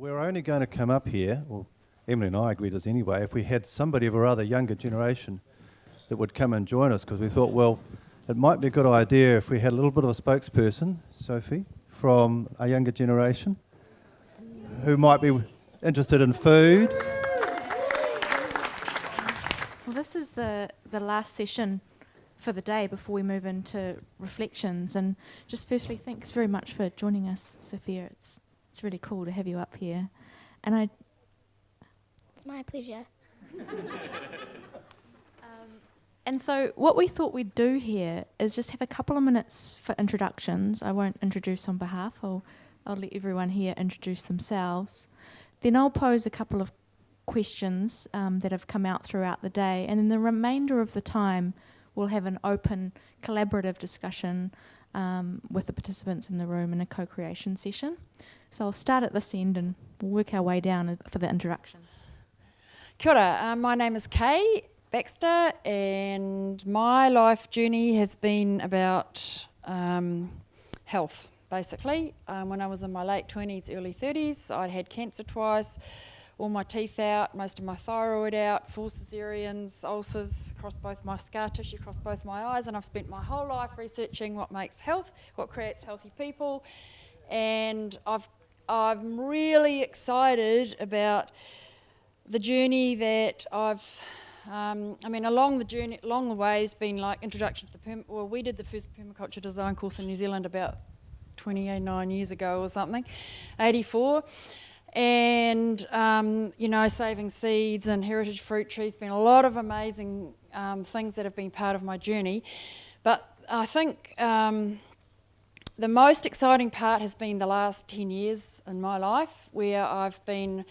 We're only going to come up here, or Emily and I agreed as anyway, if we had somebody of a rather younger generation that would come and join us, because we thought, well, it might be a good idea if we had a little bit of a spokesperson, Sophie, from a younger generation, who might be interested in food. Well, this is the, the last session for the day before we move into reflections. And just firstly, thanks very much for joining us, Sophia. It's, it's really cool to have you up here. And I. It's my pleasure. And so, what we thought we'd do here is just have a couple of minutes for introductions. I won't introduce on behalf, I'll, I'll let everyone here introduce themselves. Then I'll pose a couple of questions um, that have come out throughout the day, and then the remainder of the time, we'll have an open, collaborative discussion um, with the participants in the room in a co creation session. So, I'll start at this end and we'll work our way down for the introductions. Kia ora, uh, my name is Kay Baxter, and my life journey has been about um, health, basically. Um, when I was in my late 20s, early 30s, I'd had cancer twice, all my teeth out, most of my thyroid out, four cesareans, ulcers across both my scar tissue, across both my eyes, and I've spent my whole life researching what makes health, what creates healthy people, and I've, I'm really excited about the journey that I've um, I mean, along the journey, along the way, has been like introduction to the perm. Well, we did the first permaculture design course in New Zealand about 29 years ago or something, 84. And um, you know, saving seeds and heritage fruit trees, been a lot of amazing um, things that have been part of my journey. But I think um, the most exciting part has been the last 10 years in my life, where I've been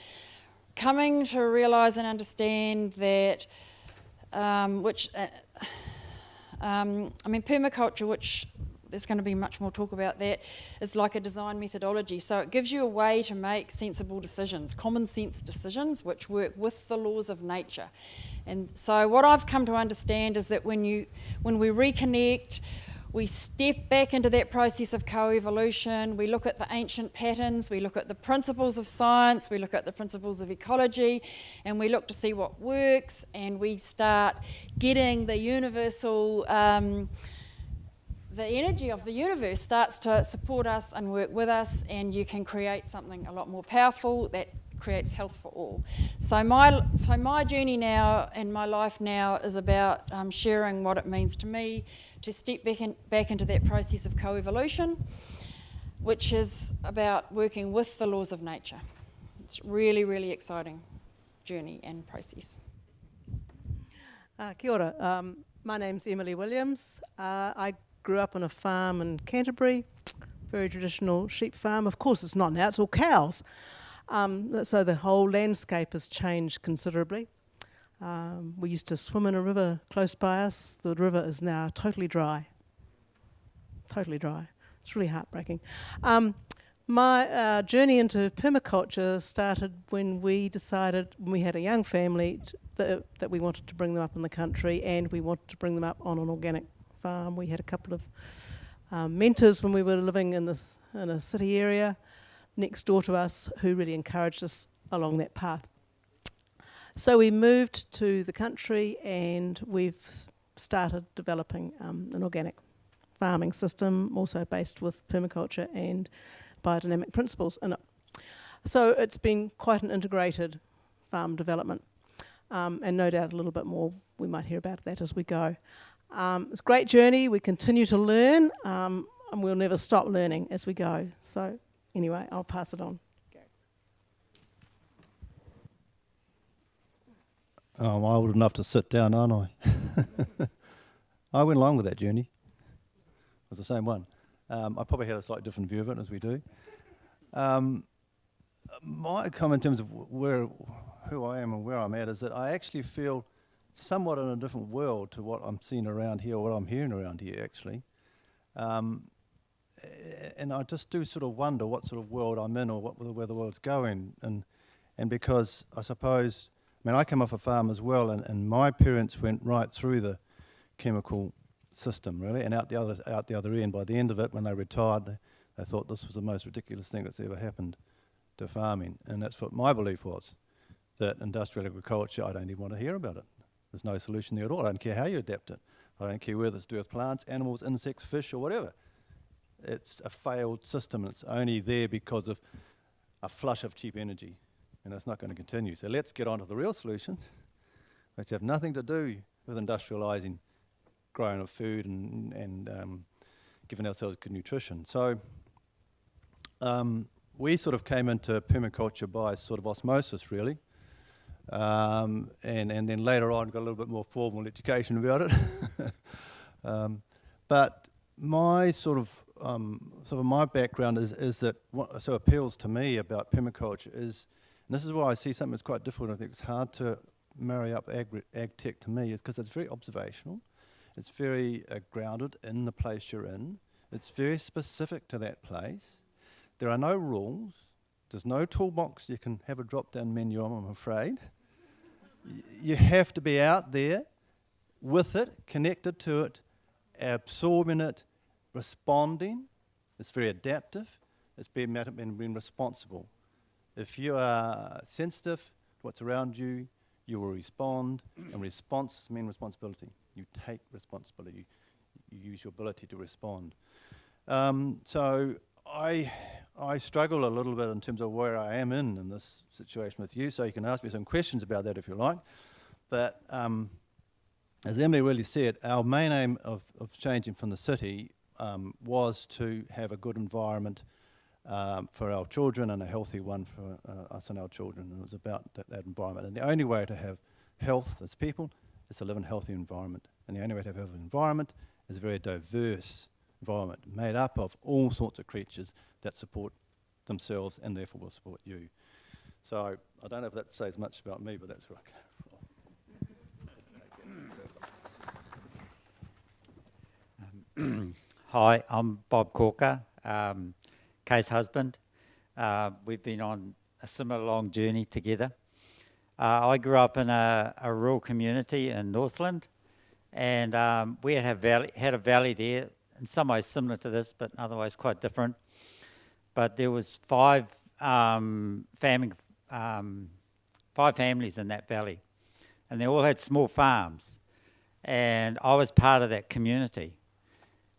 coming to realise and understand that, um, which, uh, um, I mean, permaculture, which there's going to be much more talk about that, is like a design methodology. So it gives you a way to make sensible decisions, common sense decisions, which work with the laws of nature. And so what I've come to understand is that when you, when we reconnect, we step back into that process of co-evolution, We look at the ancient patterns, we look at the principles of science, we look at the principles of ecology, and we look to see what works, and we start getting the universal. Um, the energy of the universe starts to support us and work with us, and you can create something a lot more powerful that creates health for all. So my, so my journey now and my life now is about um, sharing what it means to me to step back, in, back into that process of coevolution, which is about working with the laws of nature. It's really, really exciting journey and process. Uh, kia ora. Um, my name's Emily Williams. Uh, I grew up on a farm in Canterbury, very traditional sheep farm. Of course, it's not now, it's all cows. Um, so the whole landscape has changed considerably. Um, we used to swim in a river close by us. The river is now totally dry. Totally dry. It's really heartbreaking. Um, my uh, journey into permaculture started when we decided, when we had a young family, th that we wanted to bring them up in the country and we wanted to bring them up on an organic farm. We had a couple of um, mentors when we were living in, this, in a city area next door to us who really encouraged us along that path. So we moved to the country and we've started developing um, an organic farming system, also based with permaculture and biodynamic principles in it. So it's been quite an integrated farm development. Um, and no doubt a little bit more we might hear about that as we go. Um, it's a great journey, we continue to learn, um, and we'll never stop learning as we go. So anyway, I'll pass it on. I'm old enough to sit down, aren't I? I went along with that journey. It was the same one. Um, I probably had a slightly different view of it, as we do. Um, my comment in terms of where, who I am and where I'm at is that I actually feel somewhat in a different world to what I'm seeing around here, what I'm hearing around here, actually. Um, and I just do sort of wonder what sort of world I'm in or what, where the world's going. And, and because I suppose I mean, I come off a farm as well, and, and my parents went right through the chemical system, really, and out the other out the other end. By the end of it, when they retired, they, they thought this was the most ridiculous thing that's ever happened to farming. And that's what my belief was, that industrial agriculture, I don't even want to hear about it. There's no solution there at all. I don't care how you adapt it. I don't care whether it's to do with plants, animals, insects, fish, or whatever. It's a failed system. It's only there because of a flush of cheap energy, and it's not going to continue. So let's get on to the real solutions, which have nothing to do with industrialising growing of food and, and um, giving ourselves good nutrition. So um, we sort of came into permaculture by sort of osmosis, really. Um, and, and then later on got a little bit more formal education about it. um, but my sort of um, sort of my background is, is that what so appeals to me about permaculture is, and this is why I see something that's quite difficult. I think it's hard to marry up ag, ag tech to me is because it's very observational. It's very uh, grounded in the place you're in. It's very specific to that place. There are no rules. There's no toolbox you can have a drop-down menu on, I'm afraid. You have to be out there with it, connected to it, absorbing it, responding. It's very adaptive. It's being, being, responsible. If you are sensitive to what's around you, you will respond, and response means responsibility. You take responsibility. You, you use your ability to respond. Um, so I, I struggle a little bit in terms of where I am in in this situation with you, so you can ask me some questions about that if you like. But um, as Emily really said, our main aim of, of changing from the city um, was to have a good environment um, for our children and a healthy one for uh, us and our children. And it was about that, that, environment. And the only way to have health as people is to live in a healthy environment. And the only way to have an environment is a very diverse environment made up of all sorts of creatures that support themselves and therefore will support you. So I don't know if that says much about me, but that's where I come from. Hi, I'm Bob Corbett. Um, Kay's husband. Uh, we've been on a similar long journey together. Uh, I grew up in a, a, rural community in Northland, and um, we had a, valley, had a valley there, in some ways similar to this, but otherwise quite different. But there was five um, farming, um, five families in that valley, and they all had small farms, and I was part of that community.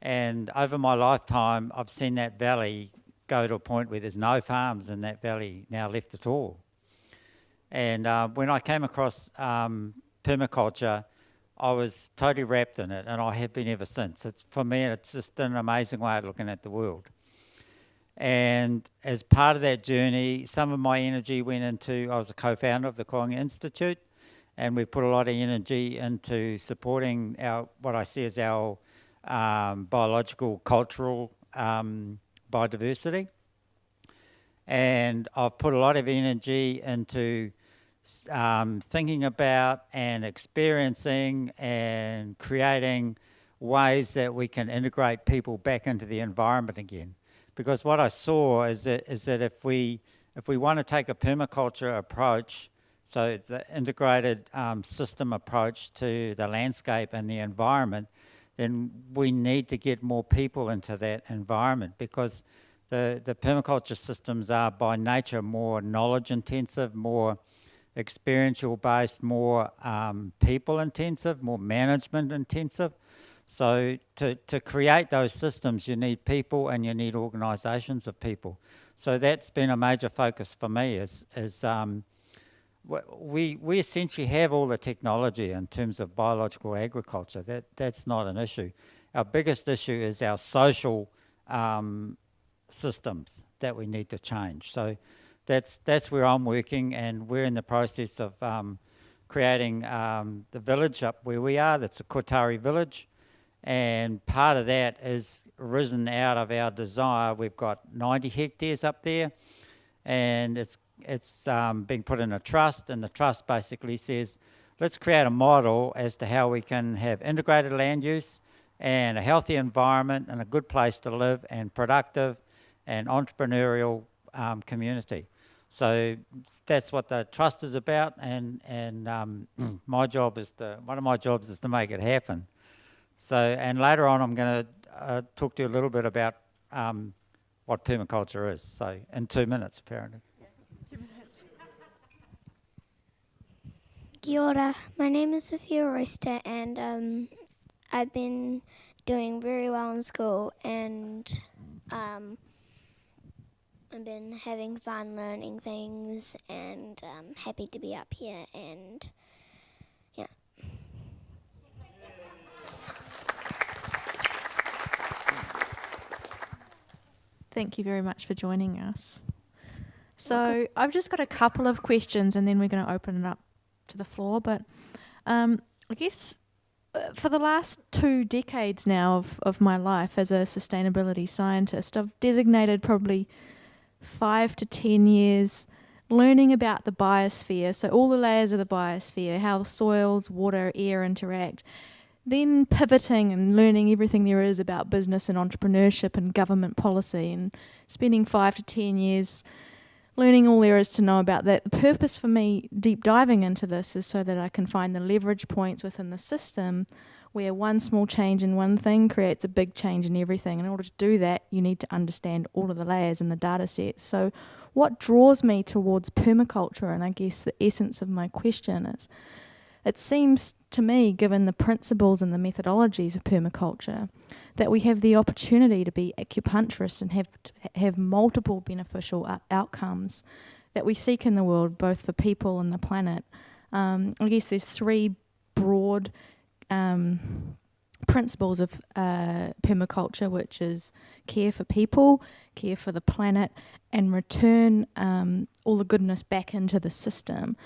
And over my lifetime, I've seen that valley go to a point where there's no farms in that valley now left at all. And uh, when I came across um, permaculture, I was totally wrapped in it, and I have been ever since. It's, for me, it's just an amazing way of looking at the world. And as part of that journey, some of my energy went into, I was a co-founder of the Koanga Institute, and we put a lot of energy into supporting our, what I see as our um, biological, cultural um, biodiversity. And I've put a lot of energy into um, thinking about and experiencing and creating ways that we can integrate people back into the environment again. Because what I saw is that, is that if we if we want to take a permaculture approach, so the integrated um, system approach to the landscape and the environment, then we need to get more people into that environment because the, the permaculture systems are by nature more knowledge intensive, more experiential based, more um, people intensive, more management intensive. So to, to create those systems, you need people and you need organisations of people. So that's been a major focus for me is, is um, we, we essentially have all the technology in terms of biological agriculture. That, that's not an issue. Our biggest issue is our social um, systems that we need to change. So that's, that's where I'm working and we're in the process of um, creating um, the village up where we are. That's a Kotare village. And part of that is risen out of our desire. We've got 90 hectares up there and it's it's um, being put in a trust, and the trust basically says, let's create a model as to how we can have integrated land use and a healthy environment and a good place to live and productive and entrepreneurial um, community. So that's what the trust is about, and and um, my job is to one of my jobs is to make it happen. So and later on, I'm going to uh, talk to you a little bit about um, what permaculture is. So in two minutes, apparently. Two minutes. Kia ora. My name is Sophia Royster, and um, I've been doing very well in school, and um, I've been having fun learning things, and um, happy to be up here. And yeah, Thank you very much for joining us. So I've just got a couple of questions, and then we're going to open it up to the floor. But um, I guess uh, for the last two decades now of, of my life as a sustainability scientist, I've designated probably five to ten years learning about the biosphere, so all the layers of the biosphere, how the soils, water, air interact, then pivoting and learning everything there is about business and entrepreneurship and government policy, and spending five to ten years learning all there is to know about that. The purpose for me deep diving into this is so that I can find the leverage points within the system where one small change in one thing creates a big change in everything. In order to do that, you need to understand all of the layers in the data sets. So, what draws me towards permaculture, and I guess the essence of my question is it seems to me, given the principles and the methodologies of permaculture, that we have the opportunity to be acupuncturists and have have multiple beneficial outcomes that we seek in the world, both for people and the planet. Um, I guess there's three broad um, principles of uh, permaculture, which is care for people, care for the planet, and return um, all the goodness back into the system.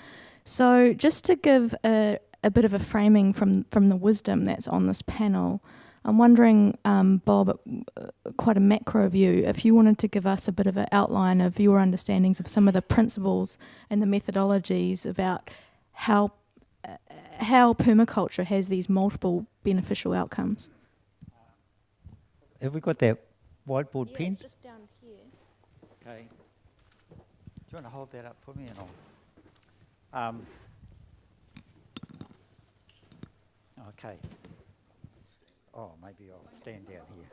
So, just to give a, a bit of a framing from, from the wisdom that's on this panel, I'm wondering, um, Bob, uh, quite a macro view, if you wanted to give us a bit of an outline of your understandings of some of the principles and the methodologies about how how permaculture has these multiple beneficial outcomes. Have we got that whiteboard pen? just down here. Okay. Do you want to hold that up for me and I'll. Um, okay. Oh, maybe I'll stand down here.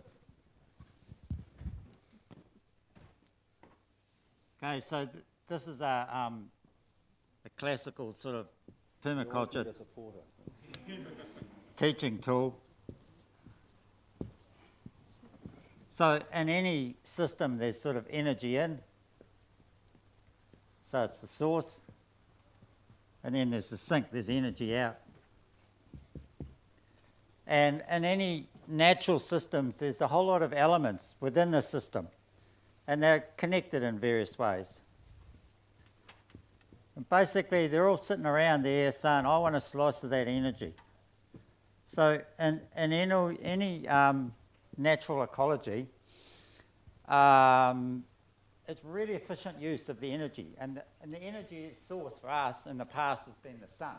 Okay, so th- this is a, um, a classical sort of permaculture teaching tool. So in any system, there's sort of energy in. So it's the source. And then there's the sink, there's energy out. And in any natural systems, there's a whole lot of elements within the system. And they're connected in various ways. And basically, they're all sitting around there saying, I want a slice of that energy. So, in, in any, any um, natural ecology, um, it's really efficient use of the energy. And the, and the energy source for us in the past has been the sun.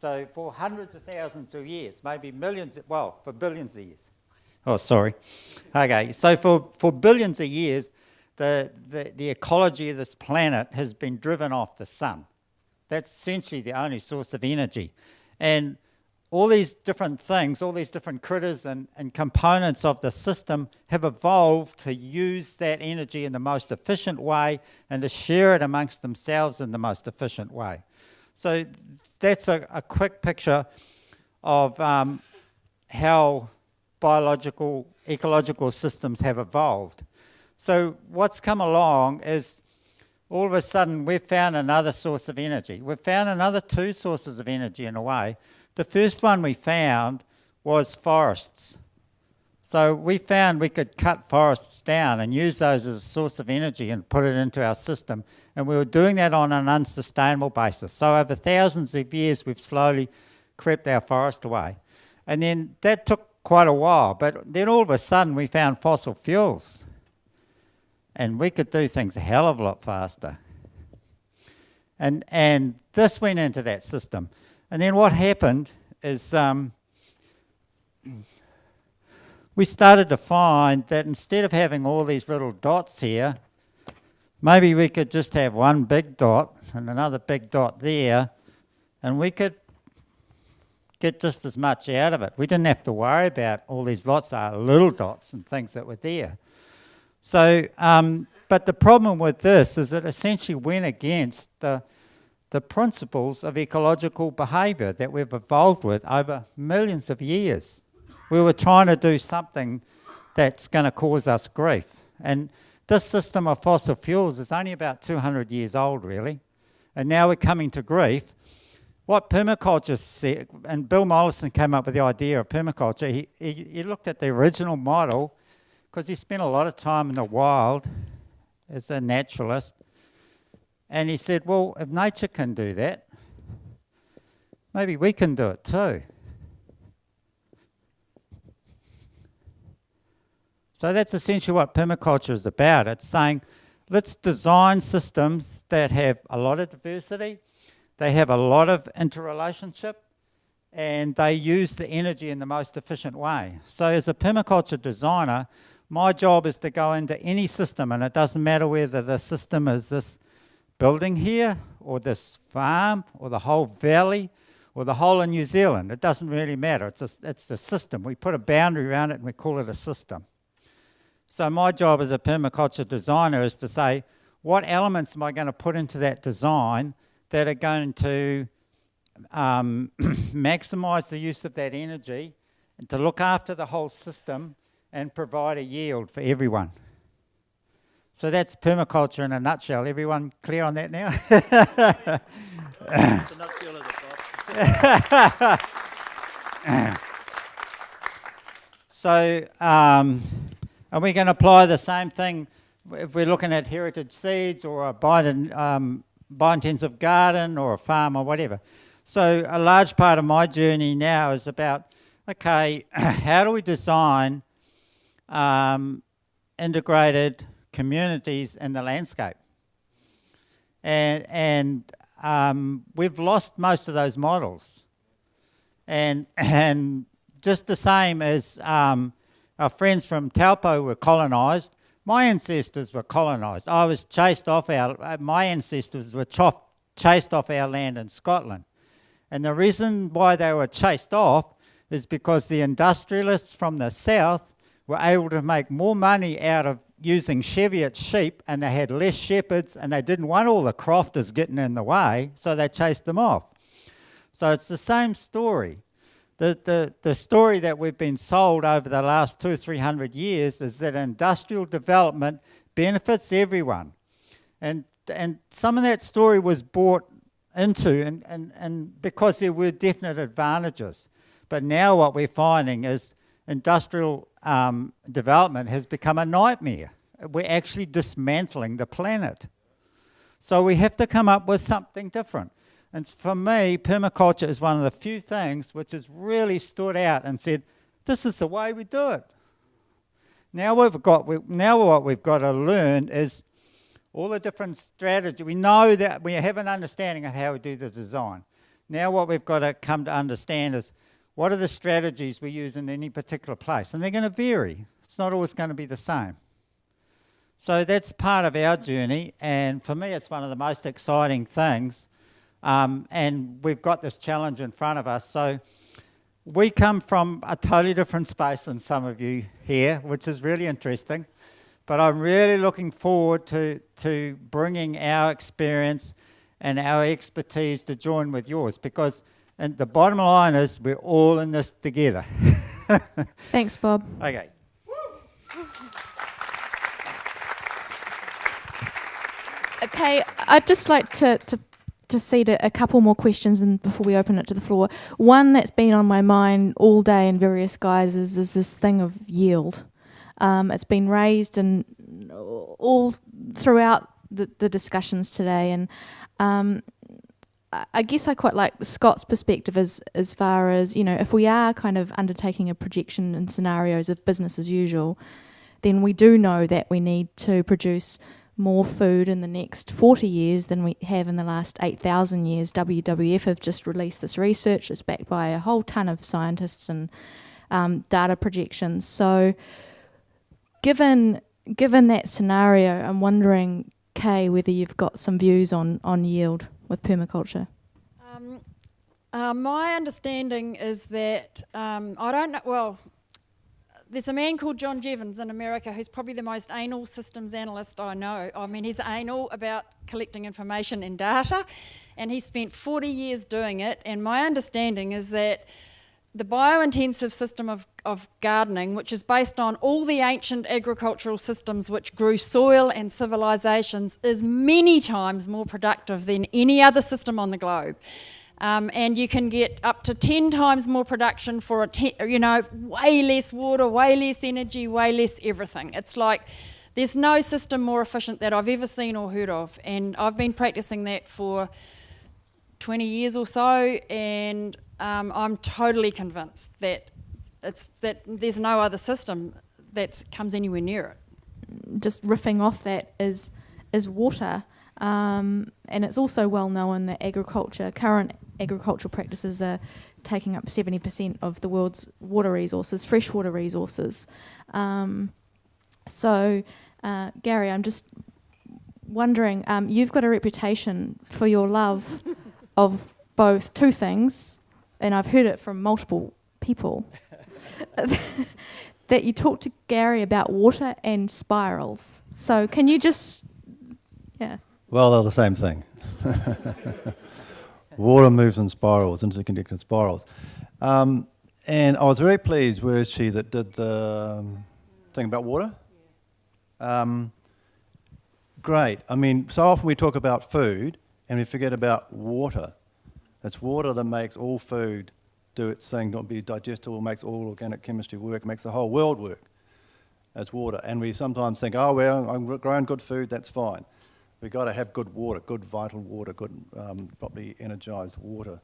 So, for hundreds of thousands of years, maybe millions, well, for billions of years. Oh, sorry. Okay, so for, for billions of years, the, the, the ecology of this planet has been driven off the sun. That's essentially the only source of energy. And all these different things, all these different critters and, and components of the system have evolved to use that energy in the most efficient way and to share it amongst themselves in the most efficient way. So that's a, a quick picture of um, how biological, ecological systems have evolved. So what's come along is all of a sudden we've found another source of energy. We've found another two sources of energy in a way. The first one we found was forests. So we found we could cut forests down and use those as a source of energy and put it into our system. And we were doing that on an unsustainable basis. So over thousands of years, we've slowly crept our forest away. And then that took quite a while. But then all of a sudden, we found fossil fuels. And we could do things a hell of a lot faster. And, and this went into that system. And then what happened is um, we started to find that instead of having all these little dots here, maybe we could just have one big dot and another big dot there, and we could get just as much out of it. We didn't have to worry about all these lots of little dots and things that were there. So, um, but the problem with this is it essentially went against the, the principles of ecological behaviour that we've evolved with over millions of years. We were trying to do something that's going to cause us grief. And this system of fossil fuels is only about 200 years old, really. And now we're coming to grief. What permaculture said, and Bill Mollison came up with the idea of permaculture, he, he, he looked at the original model because he spent a lot of time in the wild as a naturalist. And he said, well, if nature can do that, maybe we can do it too. So that's essentially what permaculture is about. It's saying, let's design systems that have a lot of diversity, they have a lot of interrelationship, and they use the energy in the most efficient way. So as a permaculture designer, my job is to go into any system, and it doesn't matter whether the system is this building here, or this farm, or the whole valley, or the whole of New Zealand. It doesn't really matter. It's a, it's a system. We put a boundary around it and we call it a system. So my job as a permaculture designer is to say, what elements am I going to put into that design that are going to um, maximize the use of that energy and to look after the whole system and provide a yield for everyone. So that's permaculture in a nutshell. Everyone clear on that now? so, um, are we going to apply the same thing if we're looking at heritage seeds or a bio, um, bio-intensive garden or a farm or whatever? So a large part of my journey now is about, okay, how do we design um, integrated communities in the landscape? And, and um, we've lost most of those models. And, and just the same as um, our friends from Taupo were colonised. My ancestors were colonised. I was chased off our, uh, my ancestors were chof, chased off our land in Scotland. And the reason why they were chased off is because the industrialists from the south were able to make more money out of using Cheviot sheep and they had less shepherds and they didn't want all the crofters getting in the way, so they chased them off. So it's the same story the, the, the story that we've been sold over the last two, three hundred years is that industrial development benefits everyone. And, and some of that story was bought into and, and, and because there were definite advantages. But now what we're finding is industrial um, development has become a nightmare. We're actually dismantling the planet. So we have to come up with something different. And for me, permaculture is one of the few things which has really stood out and said, this is the way we do it. Now we've got, we, now what we've got to learn is all the different strategies. We know that we have an understanding of how we do the design. Now what we've got to come to understand is what are the strategies we use in any particular place? And they're going to vary. It's not always going to be the same. So that's part of our journey, and for me it's one of the most exciting things um, and we've got this challenge in front of us. So we come from a totally different space than some of you here, which is really interesting. But I'm really looking forward to, to bringing our experience and our expertise to join with yours because and the bottom line is we're all in this together. Thanks, Bob. Okay. Okay, I'd just like to, to to seed a, a couple more questions and before we open it to the floor. One that's been on my mind all day in various guises is this thing of yield. Um, it's been raised and all throughout the, the discussions today, and um, I guess I quite like Scott's perspective as as far as you know, if we are kind of undertaking a projection and scenarios of business as usual, then we do know that we need to produce more food in the next 40 years than we have in the last 8,000 years. WWF have just released this research. It's backed by a whole ton of scientists and um, data projections. So, given given that scenario, I'm wondering, Kay, whether you've got some views on on yield with permaculture. Um, uh, my understanding is that um, I don't know. Well, there's a man called John Jeavons in America who's probably the most anal systems analyst I know. I mean, he's anal about collecting information and data, and he spent 40 years doing it. And my understanding is that the biointensive system of, of gardening, which is based on all the ancient agricultural systems which grew soil and civilizations, is many times more productive than any other system on the globe. Um, and you can get up to 10 times more production for a, ten, you know, way less water, way less energy, way less everything. It's like there's no system more efficient that I've ever seen or heard of. And I've been practicing that for 20 years or so, and um, I'm totally convinced that it's that there's no other system that comes anywhere near it. Just riffing off that is is water, um, and it's also well known that agriculture, current agricultural practices, are taking up 70% of the world's water resources, freshwater resources. Um, so, uh, Gary, I'm just wondering, um, you've got a reputation for your love of both two things, and I've heard it from multiple people, that you talked to Gary about water and spirals. So, can you just, yeah. Well, they're the same thing. Water moves in spirals, interconnected spirals. Um, and I was very pleased, where is she, that did the um, thing about water? Um, great. I mean, so often we talk about food and we forget about water. It's water that makes all food do its thing, not be digestible, makes all organic chemistry work, makes the whole world work. It's water. And we sometimes think, oh, well, I'm growing good food, that's fine. We've got to have good water, good vital water, good um, properly energized water.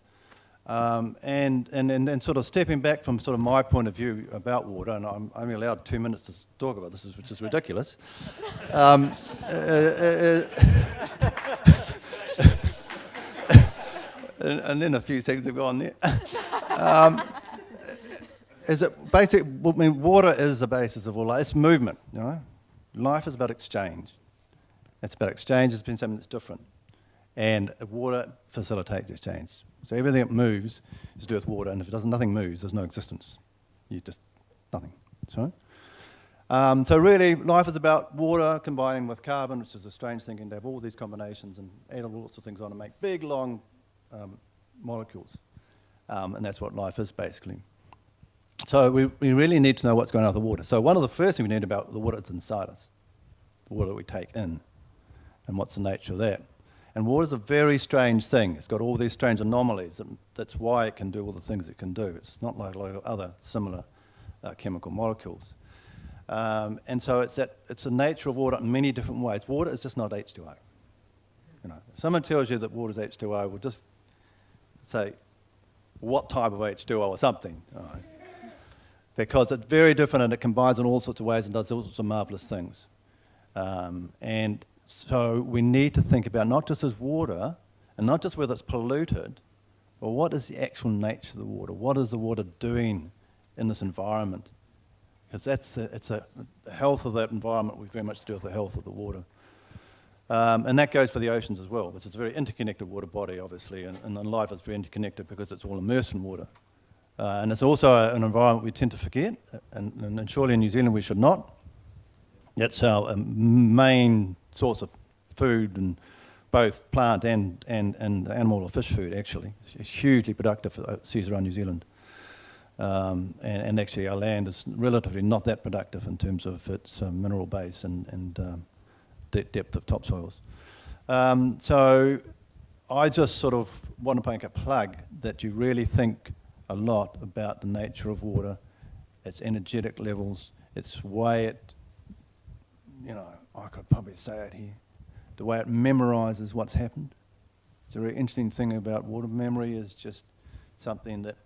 Um, and, and, and, and sort of stepping back from sort of my point of view about water, and I'm only allowed two minutes to talk about this, which is ridiculous. Um, uh, uh, and, and, then a few seconds have gone there. um, is it basic? I mean, water is the basis of all life. It's movement. You know, life is about exchange. It's about exchange. It's been something that's different, and water facilitates exchange. So everything that moves is to do with water, and if it doesn't, nothing moves. There's no existence. You just nothing. Sorry. Um, so really, life is about water combining with carbon, which is a strange thing, and have all these combinations and add all sorts of things on and make big, long um, molecules. Um, and that's what life is, basically. So we, we really need to know what's going on with the water. So one of the first things we need about the water that's inside us, the water that we take in, and what's the nature of that. And water's a very strange thing. It's got all these strange anomalies, and that's why it can do all the things it can do. It's not like, like other similar uh, chemical molecules. Um, and so it's, that, it's the nature of water in many different ways. Water is just not H2O. You know, if someone tells you that water is H2O, well, just say what type of H2O or something. Right? Because it's very different and it combines in all sorts of ways and does all sorts of marvelous things. Um, and so we need to think about not just as water, and not just whether it's polluted, but what is the actual nature of the water? What is the water doing in this environment? Because that's a, it's a health of that environment. We very much do with the health of the water, um, and that goes for the oceans as well. Which is a very interconnected water body, obviously, and, and life is very interconnected because it's all immersed in water. Uh, and it's also an environment we tend to forget, and, and, surely in New Zealand we should not. That's our um, main source of food and both plant and, and, and animal or fish food actually. It's hugely productive for seas around New Zealand. Um, and, and, actually our land is relatively not that productive in terms of its uh, mineral base and, and um, de depth of topsoils. Um, so I just sort of want to make a plug that you really think a lot about the nature of water, its energetic levels, its way it, you know, I could probably say it here, the way it memorizes what's happened. It's a very interesting thing about water memory is just something that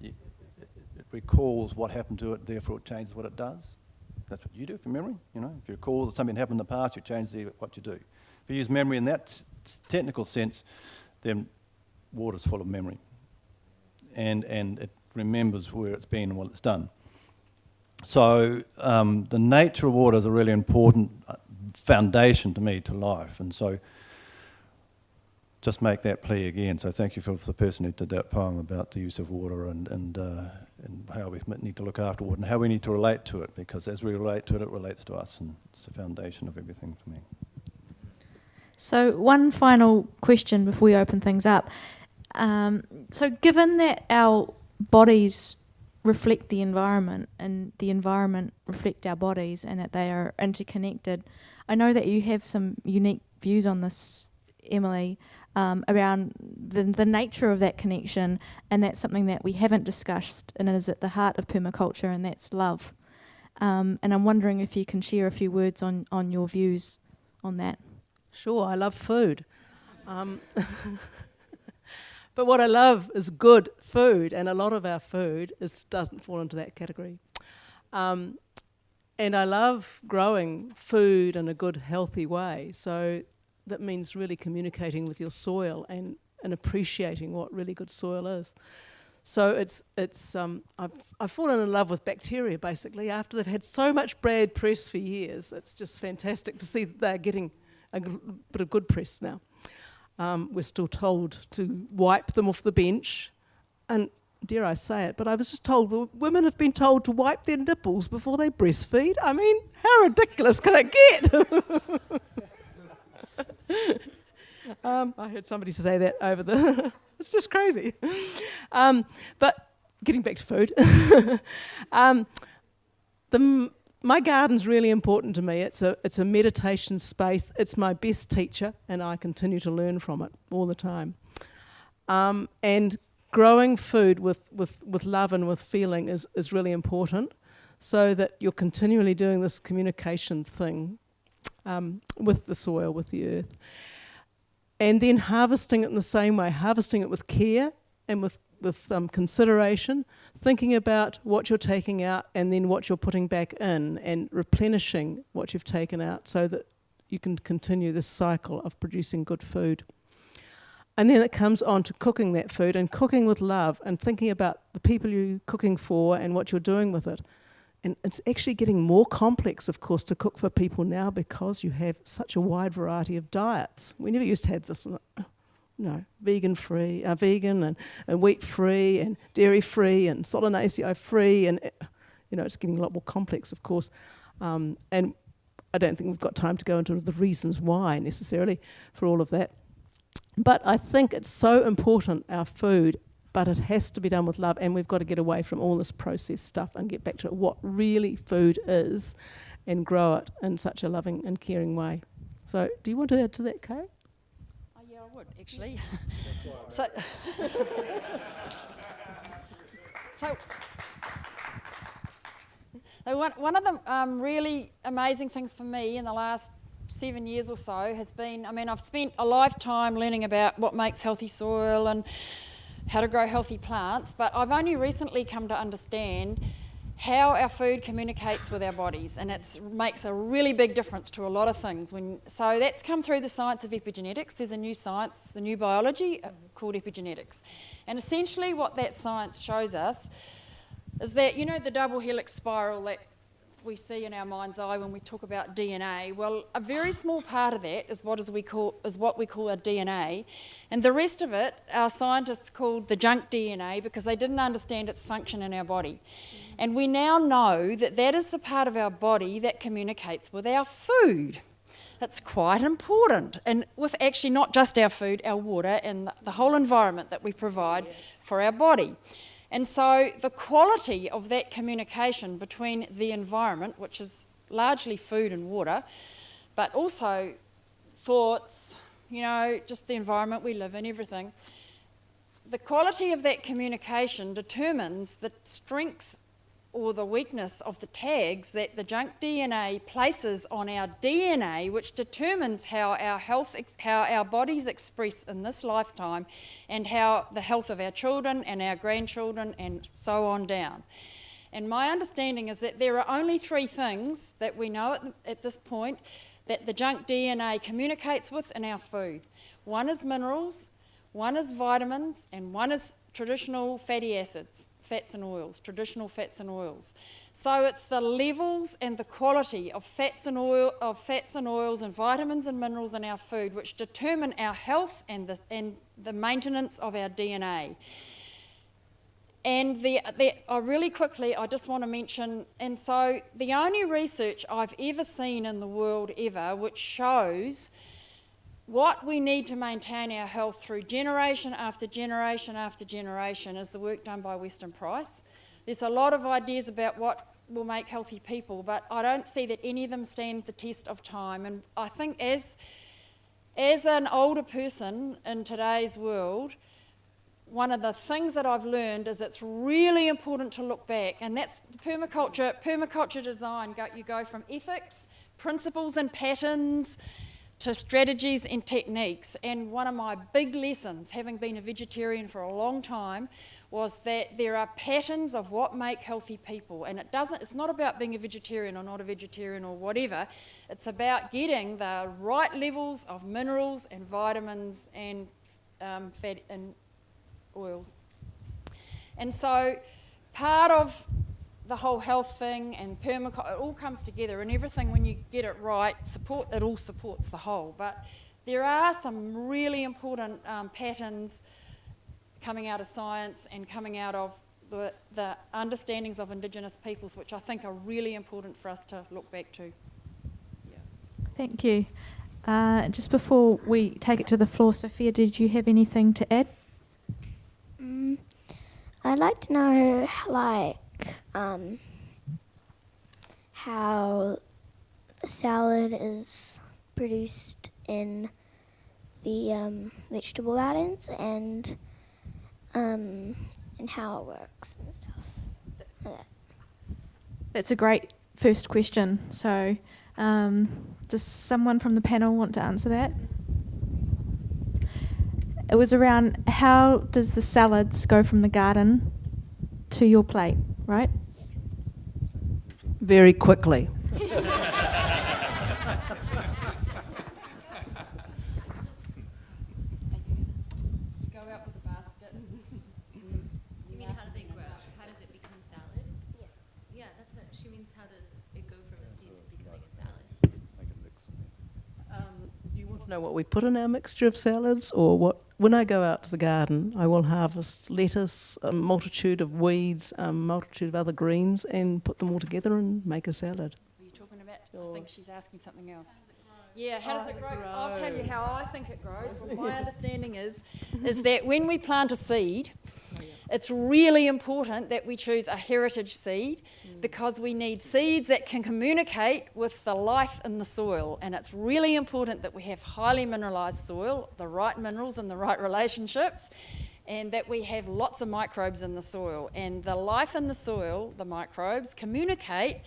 it recalls what happened to it, therefore it changes what it does. That's what you do for memory, you know. If you recall that something happened in the past, you change the, what you do. If you use memory in that technical sense, then water's full of memory. And, and it remembers where it's been and what it's done. So um, the nature of water is a really important uh, foundation to me to life. And so just make that plea again. So thank you for, the person who did that poem about the use of water and, and, uh, and how we need to look after water and how we need to relate to it because as we relate to it, it relates to us and it's the foundation of everything for me. So, one final question before we open things up. Um, so, given that our bodies reflect the environment and the environment reflect our bodies and that they are interconnected, I know that you have some unique views on this, Emily, um, around the, the nature of that connection, and that's something that we haven't discussed and is at the heart of permaculture, and that's love. Um, and I'm wondering if you can share a few words on, on your views on that. Sure, I love food. Um, but what I love is good food, and a lot of our food is, doesn't fall into that category. Um, and I love growing food in a good, healthy way. So that means really communicating with your soil and, and appreciating what really good soil is. So it's it's um, I've I've fallen in love with bacteria basically after they've had so much bad press for years. It's just fantastic to see that they're getting a bit of good press now. Um, we're still told to wipe them off the bench, and dare I say it, but I was just told women have been told to wipe their nipples before they breastfeed. I mean, how ridiculous can it get? um, I heard somebody say that over the. it's just crazy. Um, but getting back to food, um, the, my garden's really important to me. It's a it's a meditation space. It's my best teacher, and I continue to learn from it all the time. Um, and growing food with, with, with love and with feeling is, is really important, so that you're continually doing this communication thing um, with the soil, with the earth, and then harvesting it in the same way, harvesting it with care and with with um, consideration, thinking about what you're taking out and then what you're putting back in, and replenishing what you've taken out, so that you can continue this cycle of producing good food. And then it comes on to cooking that food and cooking with love and thinking about the people you're cooking for and what you're doing with it. And it's actually getting more complex, of course, to cook for people now because you have such a wide variety of diets. We never used to have this, you know, vegan free, uh, vegan and, and wheat free and dairy free and solanacea free, and uh, you know, it's getting a lot more complex, of course. Um, and I don't think we've got time to go into the reasons why necessarily for all of that. But I think it's so important, our food, but it has to be done with love, and we've got to get away from all this processed stuff and get back to what really food is and grow it in such a loving and caring way. So, do you want to add to that, Kay? Oh, yeah, I would actually. so, so, so one, one of the um, really amazing things for me in the last seven years or so has been I mean, I've spent a lifetime learning about what makes healthy soil and how to grow healthy plants, but I've only recently come to understand how our food communicates with our bodies, and it makes a really big difference to a lot of things. When, so that's come through the science of epigenetics. There's a new science, the new biology uh, called epigenetics, and essentially what that science shows us is that you know the double helix spiral that we see in our mind's eye when we talk about DNA. Well, a very small part of that is what is we call is what we call our DNA, and the rest of it, our scientists called the junk DNA because they didn't understand its function in our body. And we now know that that is the part of our body that communicates with our food. That's quite important, and with actually not just our food, our water, and the whole environment that we provide for our body. And so the quality of that communication between the environment, which is largely food and water, but also thoughts, you know, just the environment we live in, everything, the quality of that communication determines the strength or the weakness of the tags that the junk DNA places on our DNA, which determines how our health, how our bodies express in this lifetime, and how the health of our children and our grandchildren, and so on down. And my understanding is that there are only three things that we know at, at this point that the junk DNA communicates with in our food. One is minerals, one is vitamins, and one is traditional fatty acids. Fats and oils, traditional fats and oils. So it's the levels and the quality of fats and oil of fats and oils and vitamins and minerals in our food which determine our health and the, and the maintenance of our DNA. And the, the, oh, really quickly, I just want to mention, and so the only research I've ever seen in the world ever which shows what we need to maintain our health through generation after generation after generation is the work done by Weston Price. There's a lot of ideas about what will make healthy people, but I don't see that any of them stand the test of time. And I think as, as an older person in today's world, one of the things that I've learned is it's really important to look back, and that's permaculture, permaculture design. you go from ethics, principles and patterns, to strategies and techniques. And one of my big lessons, having been a vegetarian for a long time, was that there are patterns of what make healthy people. And it doesn't, it's not about being a vegetarian or not a vegetarian or whatever. It's about getting the right levels of minerals and vitamins and um, fat and oils. And so part of the whole health thing and permaculture, it all comes together and everything when you get it right, support, it all supports the whole. But there are some really important um, patterns coming out of science and coming out of the, the understandings of Indigenous peoples, which I think are really important for us to look back to. Thank you. Uh, just before we take it to the floor, Sophia, did you have anything to add? Mm, I'd like to know, like, um, how salad is produced in the um, vegetable gardens and um, and how it works and stuff. like that. That's a great first question. So, um, does someone from the panel want to answer that? It was around how does the salads go from the garden to your plate, right? Very quickly. Go out with a basket. Do you mean how do they grow? How does it become salad? Yeah. Yeah, that's what, she means how does it go from a seed to becoming a salad? Um, you want to know what we put in our mixture of salads, or what? When I go out to the garden, I will harvest lettuce, a multitude of weeds, a multitude of other greens, and put them all together and make a salad. Are you talking about? I think she's asking something else. Yeah, how does it it grow? I'll tell you how I think it grows. Well, my understanding is, is that when we plant a seed, it's really important that we choose a heritage seed mm. because we need seeds that can communicate with the life in the soil. And it's really important that we have highly mineralised soil, the right minerals and the right relationships, and that we have lots of microbes in the soil. And the life in the soil, the microbes, communicate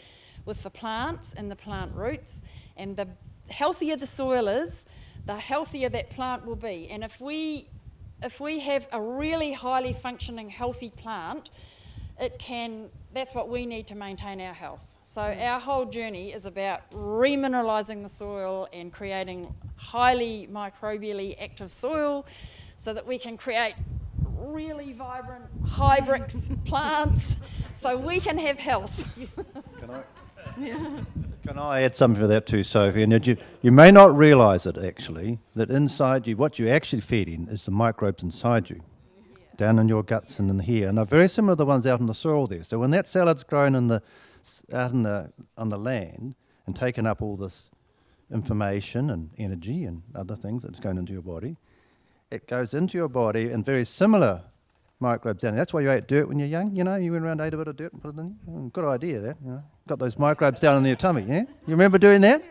with the plants and the plant roots. And the healthier the soil is, the healthier that plant will be. And if we if we have a really highly functioning healthy plant, it can that's what we need to maintain our health. So mm. our whole journey is about remineralizing the soil and creating highly microbially active soil so that we can create really vibrant hybrids plants so we can have health. Can I? Can I add something to that too, Sophie? And you, you may not realise it actually, that inside you, what you're actually feeding is the microbes inside you, down in your guts and in here, and they're very similar to the ones out in the soil there. So when that salad's grown in the out in the on the land and taken up all this information and energy and other things that's going into your body, it goes into your body and very similar microbes down. That's why you ate dirt when you're young. You know, you went around ate a bit of dirt and put it in. Mm, good idea, that. You know, got those microbes down in your tummy. Yeah, you remember doing that?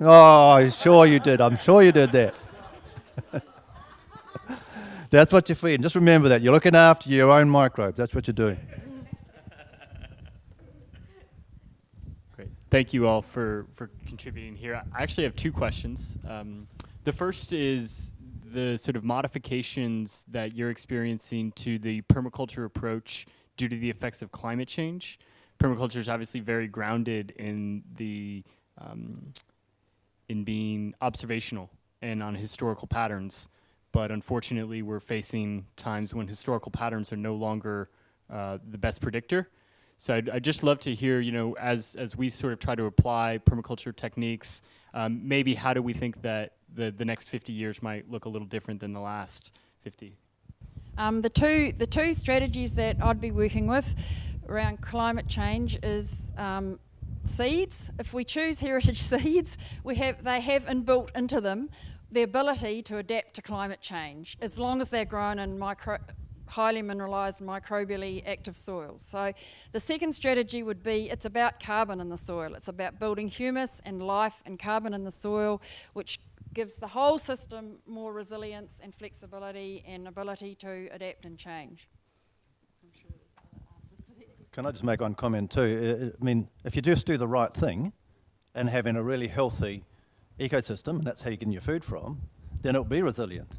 Oh, sure you did. I'm sure you did that. That's what you're feeding. Just remember that. You're looking after your own microbes. That's what you're doing. Great. Thank you all for, for contributing here. I actually have two questions. Um, the first is the sort of modifications that you're experiencing to the permaculture approach due to the effects of climate change. Permaculture is obviously very grounded in the um, in being observational and on historical patterns, but unfortunately, we're facing times when historical patterns are no longer uh, the best predictor. So I'd, I'd just love to hear, you know, as as we sort of try to apply permaculture techniques, um, maybe how do we think that the the next 50 years might look a little different than the last 50? Um, the two the two strategies that I'd be working with around climate change is um, seeds. If we choose heritage seeds, we have they have inbuilt into them the ability to adapt to climate change as long as they're grown in micro highly mineralised microbially active soils. So the second strategy would be it's about carbon in the soil. It's about building humus and life and carbon in the soil, which gives the whole system more resilience and flexibility and ability to adapt and change. Can I just make one comment too? I- I mean, if you just do the right thing and having a really healthy ecosystem, and that's how you get your food from, then it'll be resilient.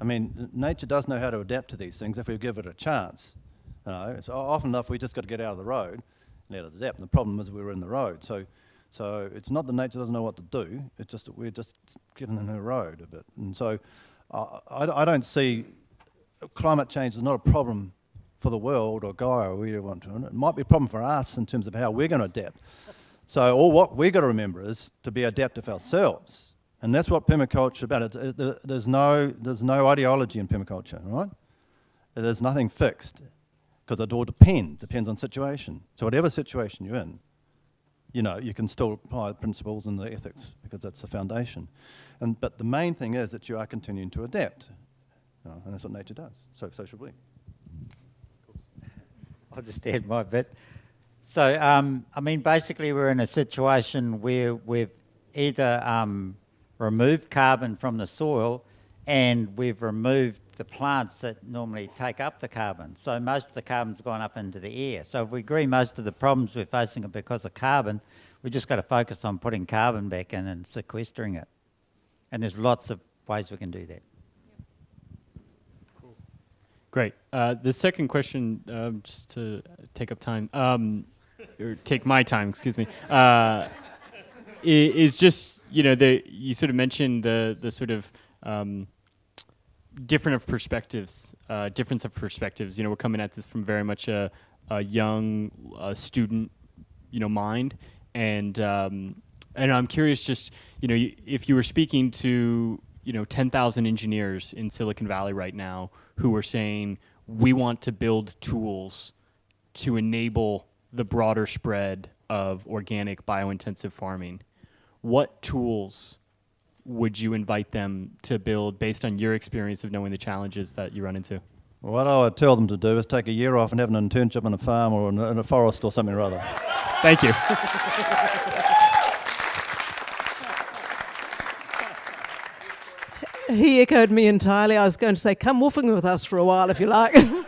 I mean, nature does know how to adapt to these things if we give it a chance. You know, so often enough we just got to get out of the road and let it adapt. And the problem is we were in the road. So, so it's not that nature doesn't know what to do. It's just that we're just getting in the road a bit. And so, uh, I, I don't see climate change is not a problem for the world or Gaia or you want to. It might be a problem for us in terms of how we're going to adapt. So all what we've got to remember is to be adaptive ourselves. And that's what permaculture about. It, it, there's, no, there's no ideology in permaculture, right? There's nothing fixed because it all depends, depends on situation. So whatever situation you're in, you know, you can still apply the principles and the ethics because that's the foundation. And, but the main thing is that you are continuing to adapt. You know, and that's what nature does. So, so should we. I'll just add my bit. So, um, I mean, basically, we're in a situation where we've either um, removed carbon from the soil and we've removed the plants that normally take up the carbon. So, most of the carbon's gone up into the air. So, if we agree most of the problems we're facing are because of carbon, we just got to focus on putting carbon back in and sequestering it. And there's lots of ways we can do that. Great. Uh, the second question, um, just to take up time, um, or take my time, excuse me, uh, is just you know the you sort of mentioned the the sort of um, different of perspectives, uh, difference of perspectives. You know, we're coming at this from very much a, a young student, you know, mind, and um, and I'm curious, just you know, if you were speaking to you know 10,000 engineers in Silicon Valley right now who are saying we want to build tools to enable the broader spread of organic biointensive farming. What tools would you invite them to build based on your experience of knowing the challenges that you run into? What I would tell them to do is take a year off and have an internship on a farm or in a, in a forest or something or other. Thank you. He echoed me entirely. I was going to say, come woofing with us for a while if you like.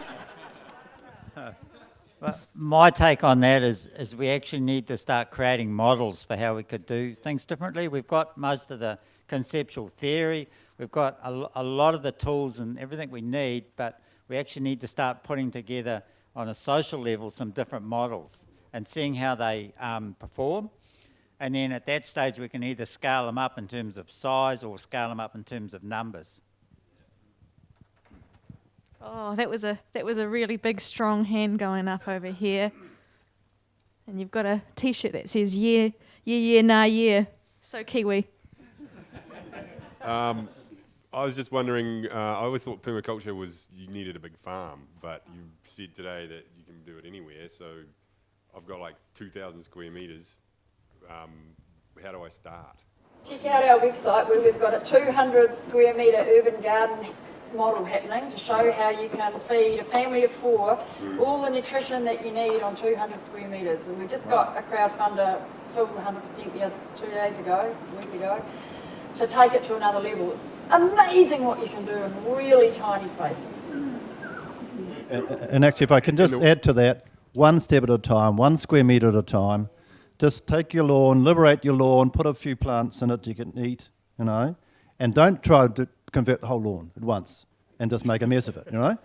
My take on that is, is we actually need to start creating models for how we could do things differently. We've got most of the conceptual theory, we've got a, a lot of the tools and everything we need, but we actually need to start putting together on a social level some different models and seeing how they um, perform. And then at that stage, we can either scale them up in terms of size or scale them up in terms of numbers. Oh, that was a that was a really big strong hand going up over here. And you've got a t-shirt that says yeah, yeah, yeah, nah, yeah. So Kiwi. Um, I was just wondering. Uh, I always thought permaculture was you needed a big farm, but you said today that you can do it anywhere. So I've got like 2,000 square meters. Um, how do I start? Check out our website where we've got a 200 square metre urban garden model happening to show how you can feed a family of four mm. all the nutrition that you need on 200 square metres. And we just got a crowdfunder filled 100% the other two days ago, a week ago, to take it to another level. It's amazing what you can do in really tiny spaces. And, and actually, if I can just add to that, one step at a time, one square metre at a time. Just take your lawn, liberate your lawn, put a few plants in it you can eat, you know, and don't try to convert the whole lawn at once and just make a mess of it, you know.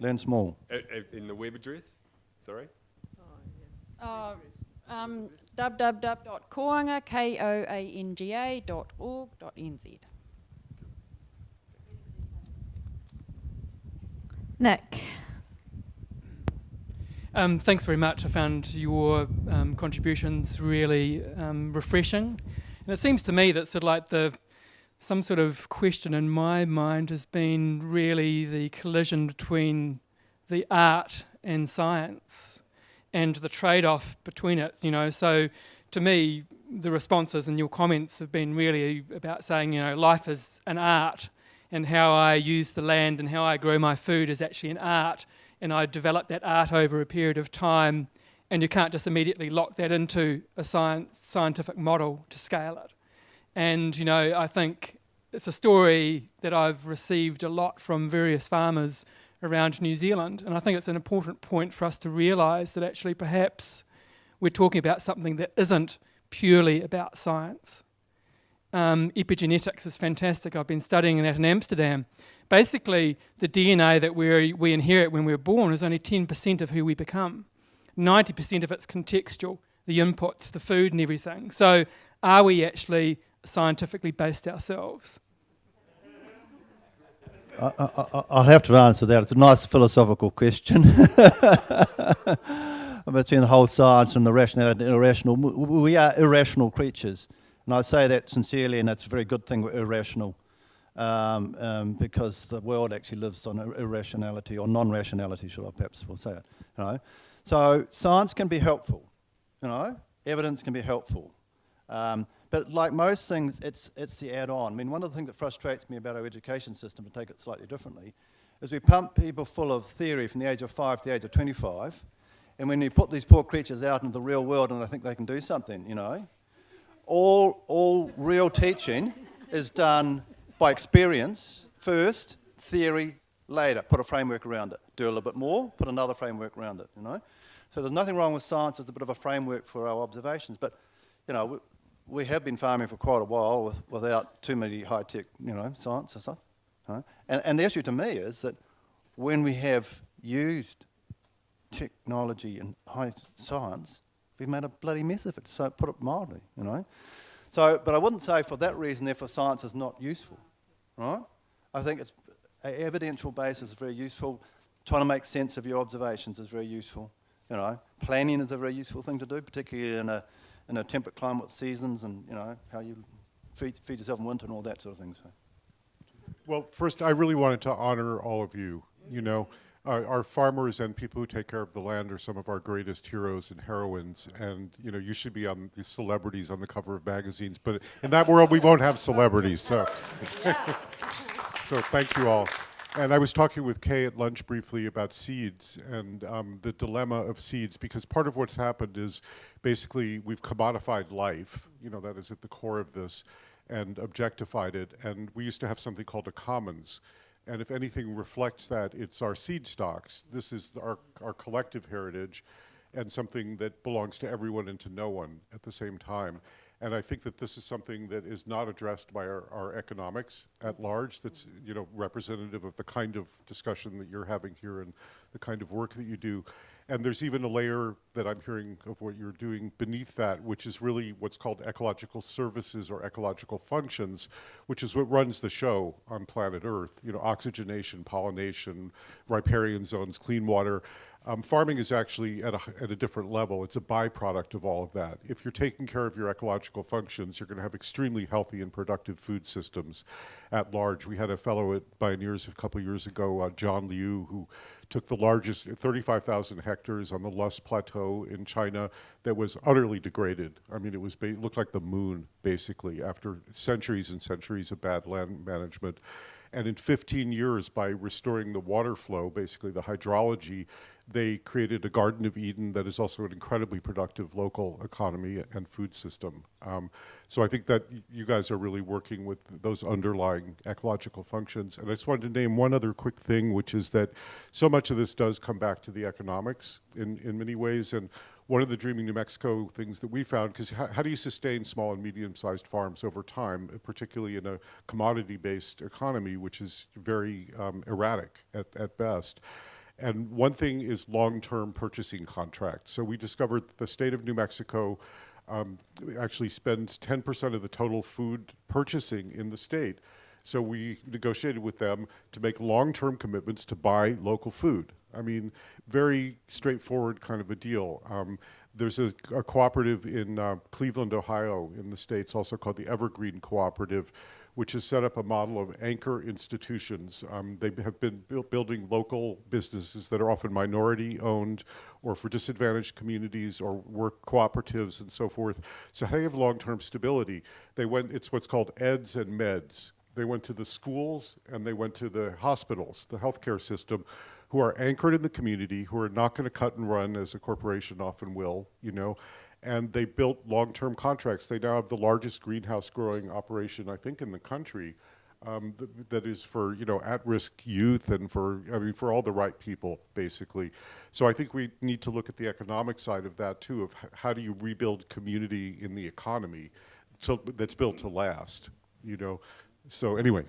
Learn small. A- a- in the web address? Sorry. Uh, um, www.koanga, K-O-A-N-G-A dot org dot NZ. Nick. Um, thanks very much. I found your um, contributions really um, refreshing. And it seems to me that sort of like the some sort of question in my mind has been really the collision between the art and science and the trade-off between it, you know. So to me, the responses and your comments have been really about saying, you know, life is an art and how I use the land and how I grow my food is actually an art and I develop that art over a period of time and you can't just immediately lock that into a science, scientific model to scale it. And, you know, I think it's a story that I've received a lot from various farmers around New Zealand. And I think it's an important point for us to realise that actually perhaps we're talking about something that isn't purely about science. Um, epigenetics is fantastic. I've been studying that in Amsterdam. Basically, the DNA that we we inherit when we're born is only 10% of who we become. 90% of it's contextual, the inputs, the food and everything. So are we actually scientifically based ourselves? I, I, I'll have to answer that. It's a nice philosophical question. Between the whole science and the rational and irrational, we are irrational creatures. And I say that sincerely, and that's a very good thing, we're irrational. Um, um, because the world actually lives on irrationality, or non-rationality, should I perhaps will say it. You know? So science can be helpful, you know, evidence can be helpful. Um, but like most things, it's, it's the add-on. I mean, one of the things that frustrates me about our education system, to take it slightly differently, is we pump people full of theory from the age of five to the age of 25, and when you put these poor creatures out into the real world and they think they can do something, you know, all, all real teaching is done by experience first, theory later. Put a framework around it. Do a little bit more, put another framework around it, you know. So there's nothing wrong with science. It's a bit of a framework for our observations. But, you know, we have been farming for quite a while with, without too many high-tech, you know, science and stuff. And, and the issue to me is that when we have used technology and high science, we've made a bloody mess of it, so put it mildly, you know. So, but I wouldn't say for that reason, therefore, science is not useful, right? I think it's an evidential basis is very useful. Trying to make sense of your observations is very useful, you know. Planning is a very useful thing to do, particularly in a in a temperate climate with seasons and, you know, how you feed, feed yourself in winter and all that sort of thing. So. Well, first, I really wanted to honor all of you. You know, uh, our farmers and people who take care of the land are some of our greatest heroes and heroines. And, you know, you should be on the celebrities on the cover of magazines. But in that world, we won't have celebrities. So, so thank you all. And I was talking with Kay at lunch briefly about seeds and um, the dilemma of seeds, because part of what's happened is basically we've commodified life, you know, that is at the core of this, and objectified it. And we used to have something called a commons. And if anything reflects that, it's our seed stocks. This is our, our collective heritage and something that belongs to everyone and to no one at the same time. And I think that this is something that is not addressed by our, our, economics at large that's you know, representative of the kind of discussion that you're having here and the kind of work that you do. And there's even a layer that I'm hearing of what you're doing beneath that, which is really what's called ecological services or ecological functions, which is what runs the show on planet Earth. You know, oxygenation, pollination, riparian zones, clean water. Um, farming is actually at a, at a different level. It's a byproduct of all of that. If you're taking care of your ecological functions, you're going to have extremely healthy and productive food systems at large. We had a fellow at Bioneers a couple years ago, uh, John Liu, who took the largest 35,000 hectares on the Loess Plateau in China that was utterly degraded. I mean, it was looked like the moon, basically, after centuries and centuries of bad land management. And in 15 years, by restoring the water flow, basically the hydrology, they created a Garden of Eden that is also an incredibly productive local economy and food system. Um, so I think that you guys are really working with those underlying ecological functions. And I just wanted to name one other quick thing, which is that so much of this does come back to the economics in, in many ways. And one of the Dreaming New Mexico things that we found, because how, do you sustain small and medium-sized farms over time, particularly in a commodity-based economy, which is very um, erratic at, at best? And one thing is long-term purchasing contracts. So we discovered that the state of New Mexico um, actually spends 10% of the total food purchasing in the state So we negotiated with them to make long-term commitments to buy local food. I mean, very straightforward kind of a deal. Um, there's a, a cooperative in uh, Cleveland, Ohio, in the States, also called the Evergreen Cooperative, which has set up a model of anchor institutions. Um, they have been build, building local businesses that are often minority owned or for disadvantaged communities or work cooperatives and so forth. So how do you have long-term stability? They went, it's what's called EDS and MEDS. They went to the schools and they went to the hospitals, the healthcare system, who are anchored in the community, who are not going to cut and run as a corporation often will, you know, and they built long-term contracts. They now have the largest greenhouse growing operation, I think, in the country. Um, th that is for you know at-risk youth and for I mean for all the right people basically. So I think we need to look at the economic side of that too. Of how do you rebuild community in the economy, so that's built to last. You know. So anyway.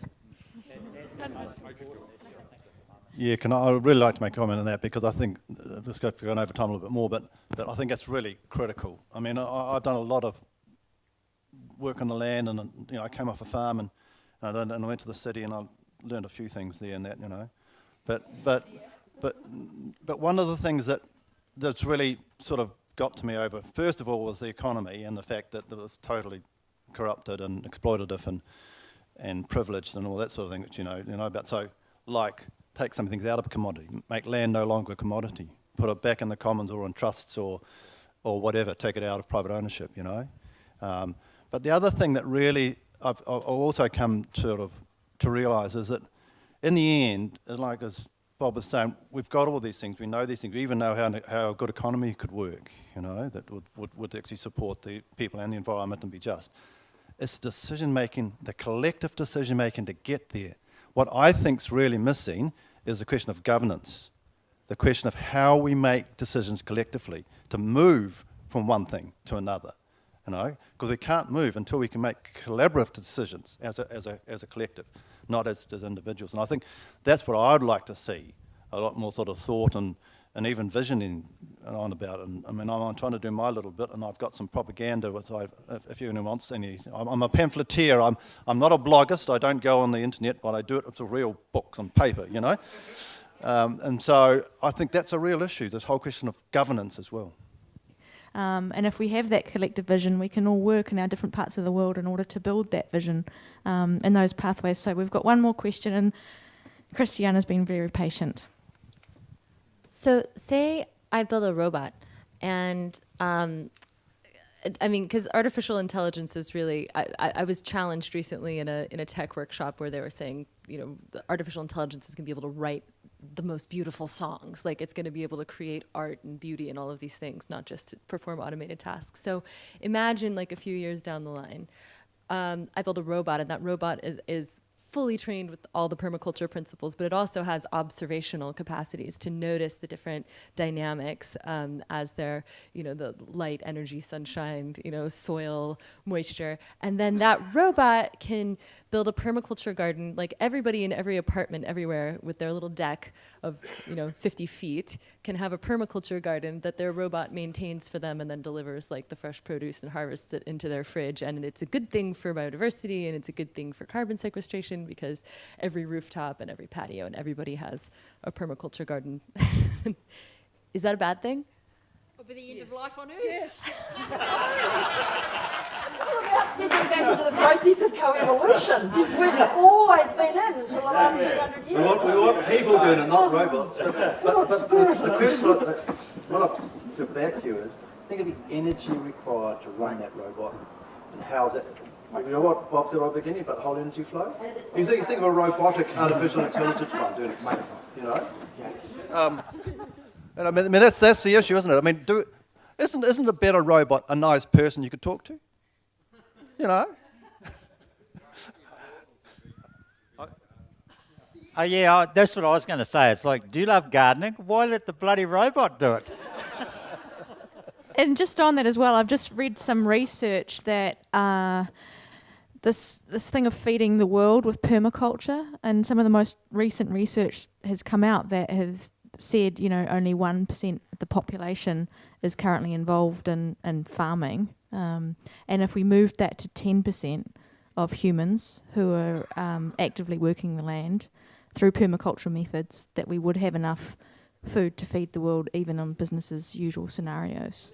Yeah, can I, I'd really like to make a comment on that because I think, uh, just go going over time a little bit more, but, but I think that's really critical. I mean, I, I've done a lot of work on the land and, you know, I came off a farm and, and, I, and I went to the city and I learned a few things there and that, you know. But, but, but, but one of the things that, that's really sort of got to me over, first of all, was the economy and the fact that it was totally corrupted and exploitative and, and privileged and all that sort of thing that you know, you know about. So, like, take some things out of a commodity, make land no longer a commodity, put it back in the commons or in trusts or, or whatever, take it out of private ownership, you know. Um, but the other thing that really I've, I've also come to sort of to realise is that in the end, like as Bob was saying, we've got all these things, we know these things, we even know how, how a good economy could work, you know, that would, would, would actually support the people and the environment and be just. It's decision making, the collective decision making to get there. What I think is really missing is the question of governance, the question of how we make decisions collectively to move from one thing to another, you know, because we can't move until we can make collaborative decisions as a, as a, as a collective, not as, as individuals. And I think that's what I'd like to see, a lot more sort of thought and, and even visioning on about. And I mean, I'm, trying to do my little bit, and I've got some propaganda. With if, if anyone wants any, I'm, I'm, a pamphleteer. I'm I'm not a bloggist. I don't go on the internet, but I do it with real books on paper. You know. Um, and so I think that's a real issue. This whole question of governance as well. Um, and if we have that collective vision, we can all work in our different parts of the world in order to build that vision um, and those pathways. So we've got one more question, and Christiana's been very patient. So say I build a robot and um, I mean, because artificial intelligence is really. I, I, I, was challenged recently in a in a tech workshop where they were saying, you know, artificial intelligence is going to be able to write the most beautiful songs. Like it's going to be able to create art and beauty and all of these things, not just perform automated tasks. So imagine like a few years down the line, um, I build a robot, and that robot is is fully trained with all the permaculture principles, but it also has observational capacities to notice the different dynamics um, as they're, you know, the light, energy, sunshine, you know, soil, moisture. And then that robot can build a permaculture garden like everybody in every apartment everywhere with their little deck of you know 50 feet can have a permaculture garden that their robot maintains for them and then delivers like the fresh produce and harvests it into their fridge. And it's a good thing for biodiversity and it's a good thing for carbon sequestration because every rooftop and every patio and everybody has a permaculture garden. Is that a bad thing Will be the end yes. of life on Earth. Yes. it's all about stepping back into the process of co-evolution, which we've always been in until the last 200 years. We want, we want people doing it, not robots. But, but, but, but the, the question what, what I've said back to you is, think of the energy required to run that robot and how's it you know what Bob said at the beginning about the whole energy flow? You think, you think of a robotic artificial intelligence one doing it, you know? Um, and I mean, I mean, that's, that's the issue, isn't it? I mean, do, isn't, isn't a better robot a nice person you could talk to? You know? Oh yeah, that's what I was going to say. It's like, do you love gardening? Why let the bloody robot do it? and just on that as well, I've just read some research that uh, this this thing of feeding the world with permaculture, and some of the most recent research has come out that has said, you know, only 1% of the population is currently involved in, in farming. Um, and if we moved that to 10%, of humans who are um, actively working the land through permaculture methods, that we would have enough food to feed the world, even on business as usual scenarios.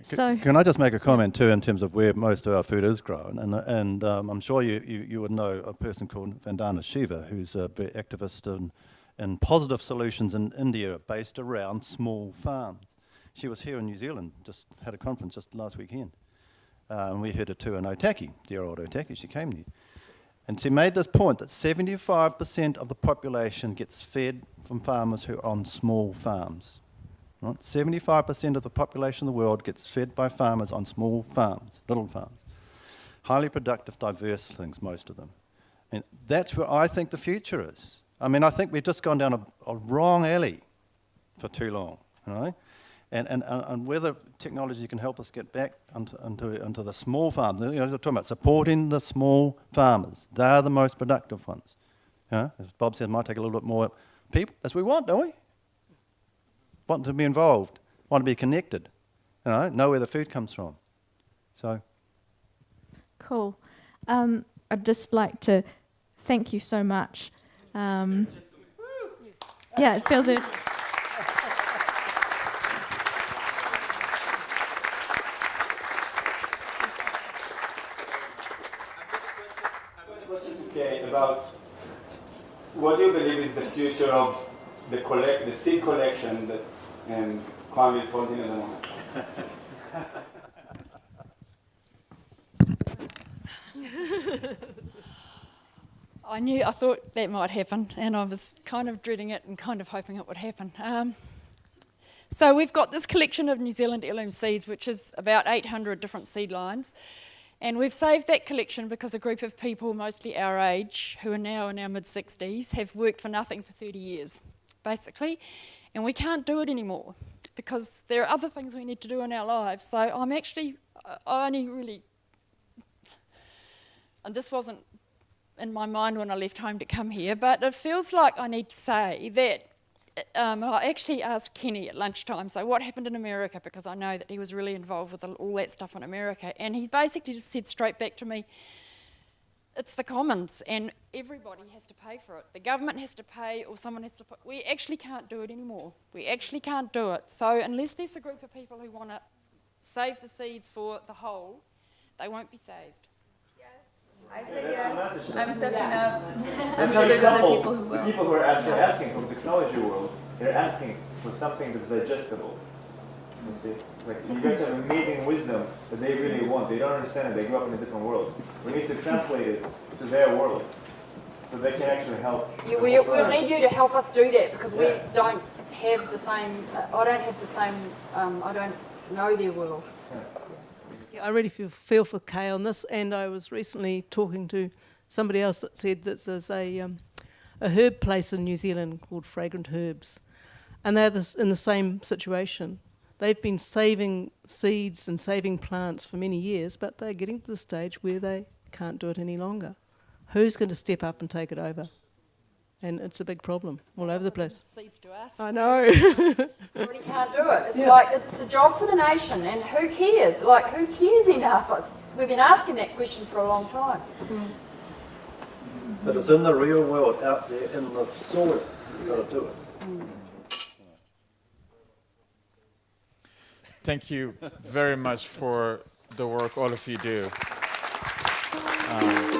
So, Can I just make a comment too in terms of where most of our food is grown? And, and um, I'm sure you, you, you would know a person called Vandana Shiva, who's a very activist in, in positive solutions in India based around small farms. She was here in New Zealand, just had a conference just last weekend. Uh, and we heard her too in Otaki, dear old Otaki, she came there. And she made this point that 75% of the population gets fed from farmers who are on small farms. Right? 75% of the population of the world gets fed by farmers on small farms, little farms. Highly productive, diverse things, most of them. And that's where I think the future is. I mean, I think we've just gone down a, a wrong alley for too long, you know? And, and, and whether technology can help us get back into, into, into the small farms, you know, we're talking about supporting the small farmers. They're the most productive ones. You know, as Bob said, it might take a little bit more people, as we want, don't we? want to be involved, want to be connected, you know, know where the food comes from. So, cool. Um, I'd just like to thank you so much. Um, yeah, it feels good. Okay, about what do you believe is the future of the collect, the seed collection that um, Koanga is holding at the moment? I knew, I thought that might happen, and I was kind of dreading it and kind of hoping it would happen. Um, so we've got this collection of New Zealand heirloom seeds, which is about 800 different seed lines. And we've saved that collection because a group of people, mostly our age, who are now in our mid 60s, have worked for nothing for 30 years, basically. And we can't do it anymore because there are other things we need to do in our lives. So I'm actually, I only really, and this wasn't in my mind when I left home to come here, but it feels like I need to say that um, I actually asked Kenny at lunchtime, so what happened in America, because I know that he was really involved with all that stuff in America, and he basically just said straight back to me, it's the commons, and everybody has to pay for it. The government has to pay, or someone has to put, we actually can't do it anymore. We actually can't do it. So unless there's a group of people who want to save the seeds for the whole, they won't be saved. I say yes. I'm stepping up. I'm sure there's other couple people who the people who are asking, asking from the technology world, they're asking for something that's digestible. You see, like you guys have amazing wisdom that they really want. They don't understand it. They grew up in a different world. We need to translate it to their world, so they can actually help. Yeah, we, we'll need you to help us do that because we don't have the same, I don't have the same, um, I don't know their world. Yeah, I really feel, feel for Kay on this, and I was recently talking to somebody else that said that there's a, um, a herb place in New Zealand called Fragrant Herbs, and they're this, in the same situation. They've been saving seeds and saving plants for many years, but they're getting to the stage where they can't do it any longer. Who's going to step up and take it over? And it's a big problem all over the place. Seeds to us. I know. Everybody can't do it. It's Yeah. like, it's a job for the nation and who cares? Like, who cares enough? It's, we've been asking that question for a long time. but it's in the real world, out there in the soil. You've got to do it. Thank you very much for the work all of you do. Um,